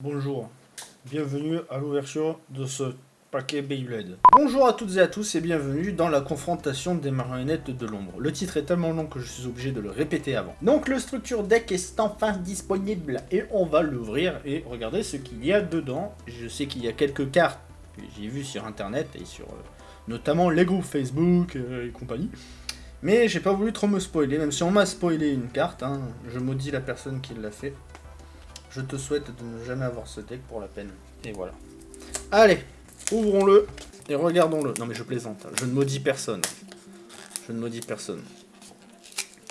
Bonjour, bienvenue à l'ouverture de ce paquet Beyblade. Bonjour à toutes et à tous et bienvenue dans la confrontation des marionnettes de l'ombre. Le titre est tellement long que je suis obligé de le répéter avant. Donc le structure deck est enfin disponible et on va l'ouvrir et regarder ce qu'il y a dedans. Je sais qu'il y a quelques cartes que j'ai vues sur internet et sur euh, notamment les groupes Facebook euh, et compagnie. Mais j'ai pas voulu trop me spoiler, même si on m'a spoilé une carte, hein, je maudis la personne qui l'a fait. Je te souhaite de ne jamais avoir ce deck pour la peine. Et voilà. Allez, ouvrons-le et regardons-le. Non mais je plaisante, hein. je ne maudis personne. Je ne maudis personne.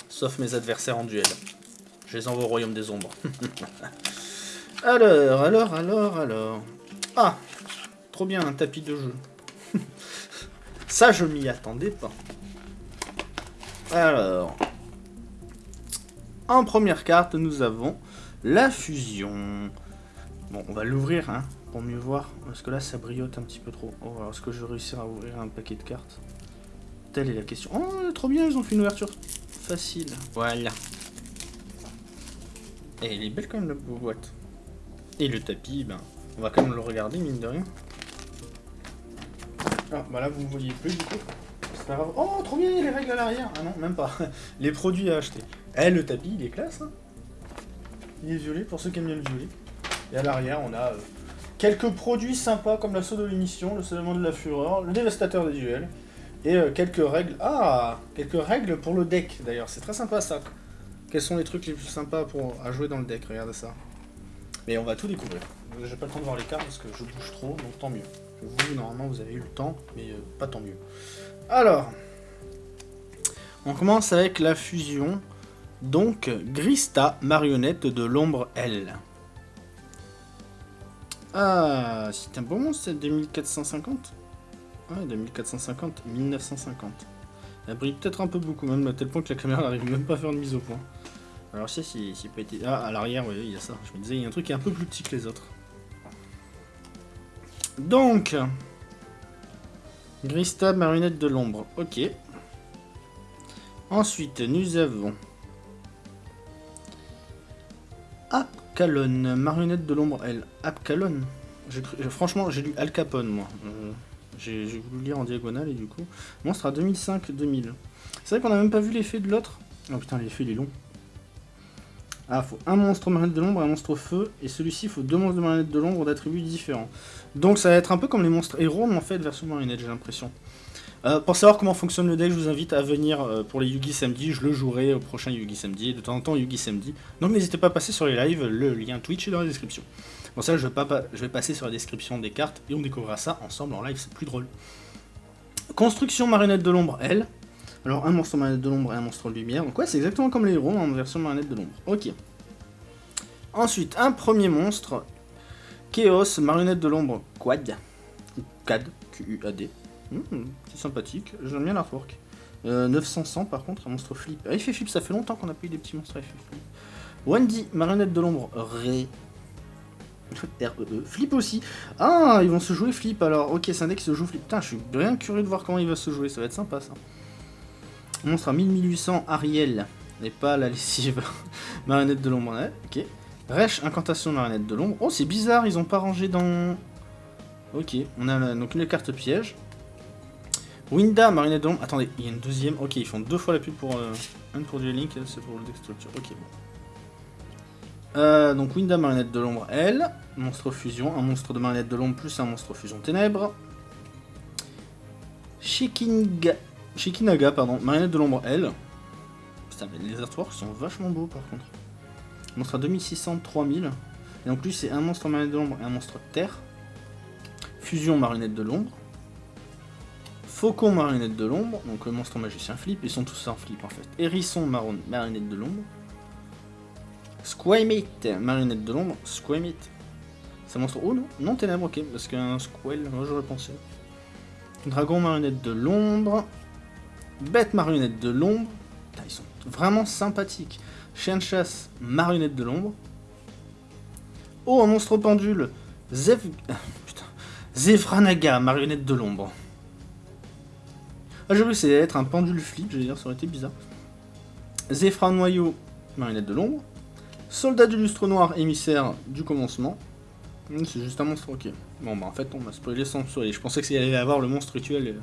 Sauf mes adversaires en duel. Je les envoie au royaume des ombres. alors, alors, alors, alors... Ah Trop bien, un tapis de jeu. Ça, je m'y attendais pas. Alors... En première carte, nous avons la fusion. Bon, on va l'ouvrir, hein, pour mieux voir. Parce que là, ça briote un petit peu trop. Oh, alors, est-ce que je vais réussir à ouvrir un paquet de cartes? Telle est la question. Oh, trop bien, ils ont fait une ouverture facile. Voilà. Et elle est belle quand même, la boîte. Et le tapis, ben, on va quand même le regarder, mine de rien. Ah, bah là, vous ne voyez plus, du coup. C'est pas grave. Oh, trop bien, il y a les règles à l'arrière. Ah non, même pas. les produits à acheter. Eh, le tapis, il est classe, hein il est violet, pour ceux qui aiment bien le violet. Et à l'arrière, on a euh, quelques produits sympas comme l'assaut de l'émission, le salement de la fureur, le dévastateur des duels, et euh, quelques règles... Ah Quelques règles pour le deck, d'ailleurs. C'est très sympa, ça. Quels sont les trucs les plus sympas pour, à jouer dans le deck? Regardez ça. Mais on va tout découvrir. J'ai pas le temps de voir les cartes parce que je bouge trop, donc tant mieux. Vous, normalement, vous avez eu le temps, mais euh, pas tant mieux. Alors, on commence avec la fusion. Donc, Grista, marionnette de l'ombre L. Ah, c'est un bon monstre, c'est 2450 Ouais, 2450, 1950. Elle brille peut-être un peu beaucoup, même à tel point que la caméra n'arrive même pas à faire une mise au point. Alors, si, si, si pas été... Ah, à l'arrière, oui, il y a ça. Je me disais, il y a un truc qui est un peu plus petit que les autres. Donc... Grista, marionnette de l'ombre. Ok. Ensuite, nous avons... Apcalon, marionnette de l'ombre, elle. Apcalon Franchement, j'ai lu Al Capone, moi. Euh, j'ai voulu lire en diagonale, et du coup... Monstre à 2005-2000. C'est vrai qu'on a même pas vu l'effet de l'autre. Oh putain, l'effet, il est long. Ah, faut un monstre marionnette de l'ombre et un monstre feu, et celui-ci, faut deux monstres de marionnette de l'ombre d'attributs différents. Donc ça va être un peu comme les monstres héros, mais en fait, version marionnette, j'ai l'impression. Euh, pour savoir comment fonctionne le deck, je vous invite à venir euh, pour les Yugi Samedi. Je le jouerai au prochain Yugi Samedi, de temps en temps Yugi Samedi. Donc n'hésitez pas à passer sur les lives, le lien Twitch est dans la description. Bon ça, je vais, passer sur la description des cartes et on découvrira ça ensemble en live, c'est plus drôle. Construction marionnette de l'ombre, elle. Alors un monstre marionnette de l'ombre et un monstre de lumière. Donc ouais, c'est exactement comme les héros en version marionnette de l'ombre. Ok. Ensuite, un premier monstre, Chaos, marionnette de l'ombre, Quad. Quad, Q-U-A-D. Hmm, c'est sympathique, j'aime bien la fork. Euh, 900 par contre, un monstre flip. Ah, fait flip, ça fait longtemps qu'on a pas eu des petits monstres. Wendy, marionnette de l'ombre, Ré. R -E -E. Flip aussi. Ah, ils vont se jouer flip alors. Ok, c'est un deck qui se joue flip. Putain, je suis bien curieux de voir comment il va se jouer, ça va être sympa ça. Monstre à 1800, Ariel. Et pas la lessive. marionnette de l'ombre, ok. Resh, incantation marionnette de l'ombre. Oh, c'est bizarre, ils ont pas rangé dans... Ok, on a donc une carte piège. Winda, Marinette d'ombre. Attendez, il y a une deuxième. Ok, ils font deux fois la pub pour. Euh, un pour du Link, c'est pour le deck structure. Ok, bon. Euh, donc Winda, Marinette de l'ombre, elle. Monstre fusion. Un monstre de Marinette de l'ombre plus un monstre fusion ténèbres. Shikinga... Shikinaga, pardon. Marinette de l'ombre, elle. Putain, les artworks sont vachement beaux par contre. Monstre à 2600, 3000. Et en plus, c'est un monstre Marinette de l'ombre et un monstre terre. Fusion, Marinette de l'ombre. Faucon marionnette de l'ombre, donc le monstre magicien flip, ils sont tous en flip en fait. Hérisson marionnette de l'ombre. Squamite marionnette de l'ombre. Squamite. C'est un monstre. Oh non, non ténèbres, ok, parce qu'un squel, moi j'aurais pensé. Dragon marionnette de l'ombre. Bête marionnette de l'ombre. Ils sont vraiment sympathiques. Chien de chasse marionnette de l'ombre. Oh, un monstre pendule. Zev... Zefranaga marionnette de l'ombre. Ah, j'aurais c'est être un pendule flip, veux dire, ça aurait été bizarre. Zéphra Noyau, marionnette de l'ombre. Soldat du lustre noir, émissaire du commencement. Mmh, C'est juste un monstre, ok. Bon bah en fait on m'a spoilé sans spoiler. Je pensais qu'il allait avoir le monstre rituel. et-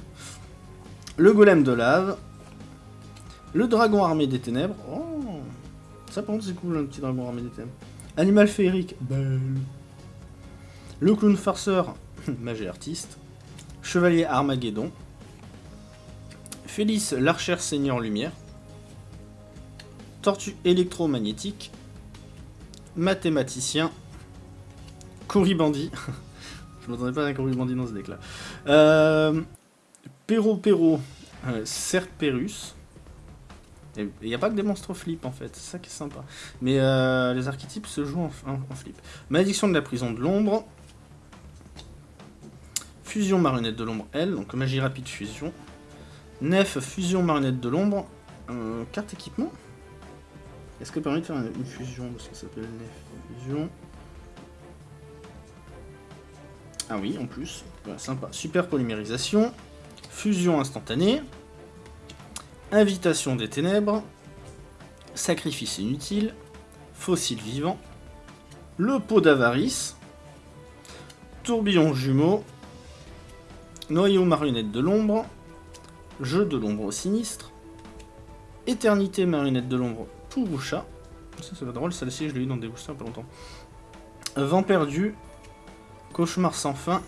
Le golem de lave. Le dragon armé des ténèbres. Oh Ça par contre c'est cool un petit dragon armé des ténèbres. Animal féerique. Belle. Le clown farceur. Magie artiste. Chevalier Armageddon. Félix l'archère seigneur lumière. Tortue électromagnétique. Mathématicien. Couribandi. Je m'attendais pas à un Couribandi dans ce deck là. Euh, Perro Perro. Euh, Cerberus. Et il n'y a pas que des monstres flip en fait, c'est ça qui est sympa. Mais euh, les archétypes se jouent en, en- en flip. Malédiction de la prison de l'ombre. Fusion marionnette de l'ombre L, donc magie rapide fusion. Nef fusion marionnette de l'ombre. Carte équipement Est-ce que permet de faire une, fusion Parce que ça s'appelle Nef fusion? Ah oui, en plus. Sympa. Super polymérisation. Fusion instantanée. Invitation des ténèbres. Sacrifice inutile. Fossile vivant. Le pot d'avarice. Tourbillon jumeau. Noyau marionnette de l'ombre. Jeu de l'ombre sinistre. Éternité marionnette de l'ombre Pouroucha. Ça, c'est pas drôle, celle-ci, je l'ai eu dans des boosters il longtemps. Vent perdu. Cauchemar sans fin.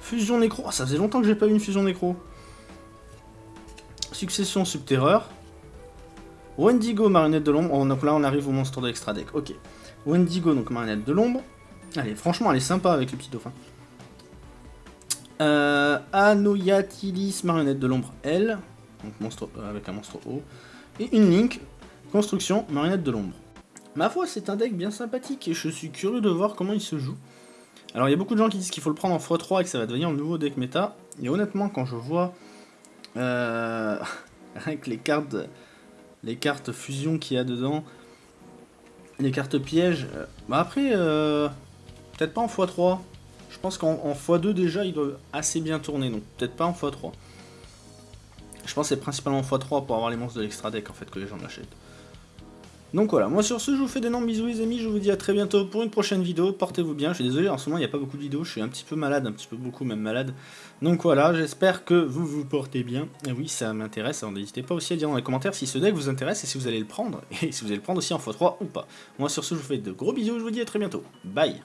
Fusion nécro. Ah, ça faisait longtemps que j'ai pas eu une fusion nécro. Succession subterreur. Wendigo, marionnette de l'ombre. Oh, donc là, on arrive au monstre de l'extra deck. Ok. Wendigo, donc marionnette de l'ombre. Allez, franchement, elle est sympa avec le petit dauphin. Euh, Anoyatilis, marionnette de l'ombre L. Donc monstre euh, avec un monstre O. Et une Link, construction, marionnette de l'ombre. Ma foi, c'est un deck bien sympathique et je suis curieux de voir comment il se joue. Alors il y a beaucoup de gens qui disent qu'il faut le prendre en x3 et que ça va devenir un nouveau deck méta. Et honnêtement, quand je vois euh, avec les cartes, les cartes fusion qu'il y a dedans, les cartes pièges, euh, bah après, peut-être pas en x3. Je pense qu'en en x2 déjà, il doit assez bien tourner, donc peut-être pas en x3. Je pense que c'est principalement en x3 pour avoir les monstres de l'extra deck en fait que les gens l'achètent. Donc voilà, moi sur ce, je vous fais d'énormes bisous les amis, je vous dis à très bientôt pour une prochaine vidéo, portez-vous bien, je suis désolé, en ce moment il n'y a pas beaucoup de vidéos, je suis un petit peu malade, un petit peu beaucoup même malade. Donc voilà, j'espère que vous vous portez bien, et oui ça m'intéresse, alors n'hésitez pas aussi à dire dans les commentaires si ce deck vous intéresse et si vous allez le prendre, et si vous allez le prendre aussi en x3 ou pas. Moi sur ce, je vous fais de gros bisous, je vous dis à très bientôt, bye